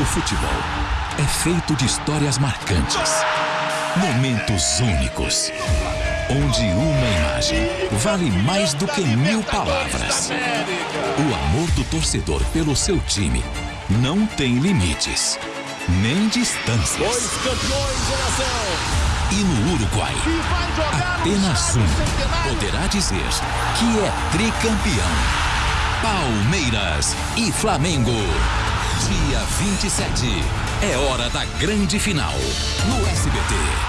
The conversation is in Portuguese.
O futebol é feito de histórias marcantes, momentos únicos, onde uma imagem vale mais do que mil palavras. O amor do torcedor pelo seu time não tem limites, nem distâncias. Dois campeões ação. E no Uruguai, apenas um poderá dizer que é tricampeão. Palmeiras e Flamengo. Dia 27. É hora da grande final. No SBT.